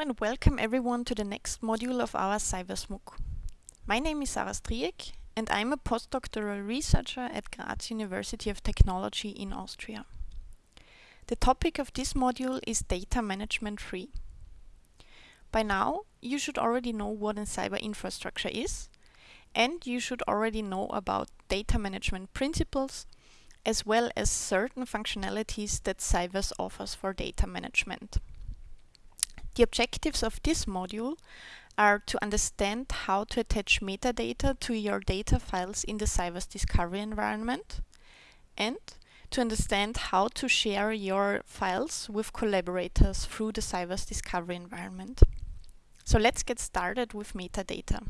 And welcome everyone to the next module of our CyVerse MOOC. My name is Sarah Striek and I'm a postdoctoral researcher at Graz University of Technology in Austria. The topic of this module is data management free. By now, you should already know what a cyber infrastructure is and you should already know about data management principles as well as certain functionalities that CyVerse offers for data management. The objectives of this module are to understand how to attach metadata to your data files in the CyVerse Discovery environment and to understand how to share your files with collaborators through the CyVerse Discovery environment. So let's get started with metadata.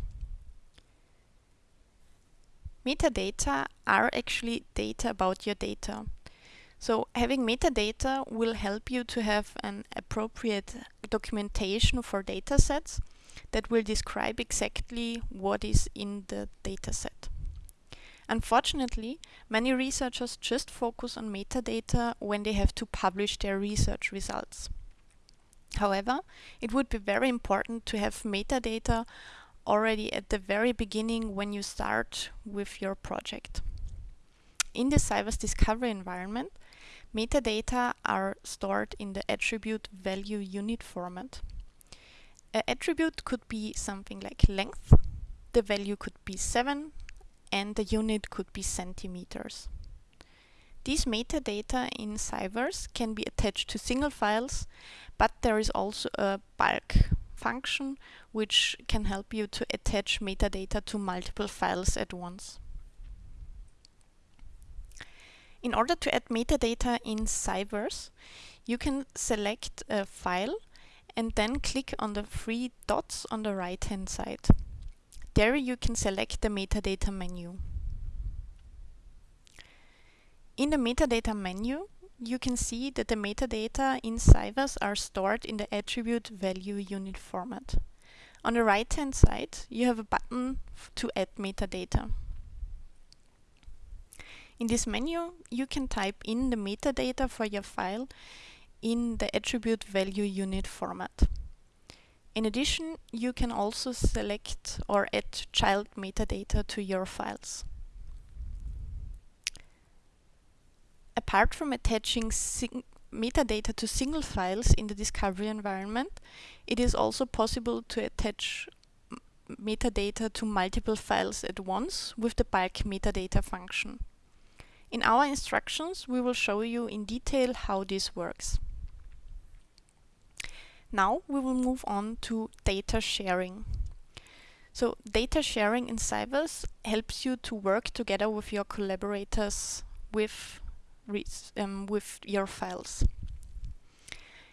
Metadata are actually data about your data. So having metadata will help you to have an appropriate documentation for datasets that will describe exactly what is in the dataset. Unfortunately, many researchers just focus on metadata when they have to publish their research results. However, it would be very important to have metadata already at the very beginning when you start with your project. In the CyVerse Discovery environment, Metadata are stored in the attribute value unit format. An attribute could be something like length, the value could be 7, and the unit could be centimeters. These metadata in CyVerse can be attached to single files, but there is also a bulk function which can help you to attach metadata to multiple files at once. In order to add metadata in CyVerse, you can select a file and then click on the three dots on the right hand side. There you can select the metadata menu. In the metadata menu, you can see that the metadata in CyVerse are stored in the attribute value unit format. On the right hand side, you have a button to add metadata. In this menu, you can type in the metadata for your file in the attribute value unit format. In addition, you can also select or add child metadata to your files. Apart from attaching metadata to single files in the discovery environment, it is also possible to attach metadata to multiple files at once with the bulk metadata function. In our instructions, we will show you in detail how this works. Now we will move on to data sharing. So data sharing in CyVerse helps you to work together with your collaborators with, um, with your files.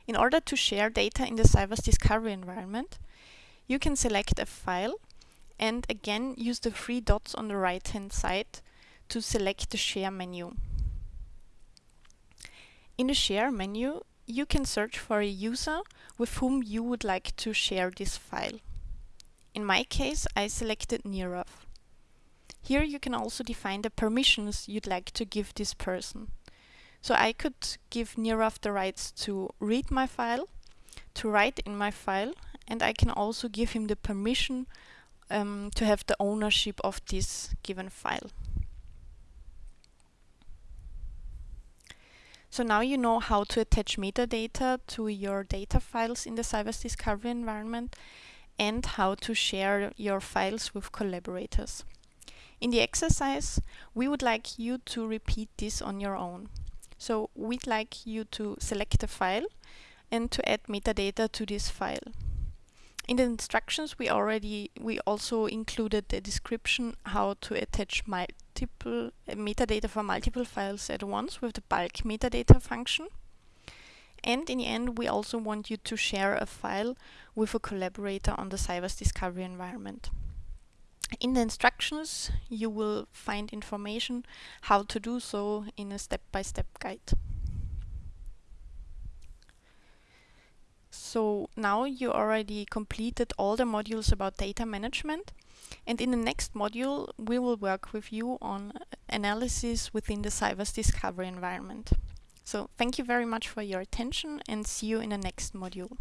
In order to share data in the CyVerse Discovery environment, you can select a file and again use the three dots on the right hand side to select the Share menu. In the Share menu, you can search for a user with whom you would like to share this file. In my case, I selected Nirav. Here you can also define the permissions you'd like to give this person. So I could give Nirav the rights to read my file, to write in my file, and I can also give him the permission um, to have the ownership of this given file. So now you know how to attach metadata to your data files in the CyVerse Discovery environment and how to share your files with collaborators. In the exercise, we would like you to repeat this on your own. So we'd like you to select a file and to add metadata to this file. In the instructions we already we also included the description how to attach multiple uh, metadata for multiple files at once with the bulk metadata function. And in the end we also want you to share a file with a collaborator on the CyVerse Discovery environment. In the instructions you will find information how to do so in a step-by-step -step guide. So now you already completed all the modules about data management. And in the next module, we will work with you on analysis within the CyVerse Discovery environment. So thank you very much for your attention and see you in the next module.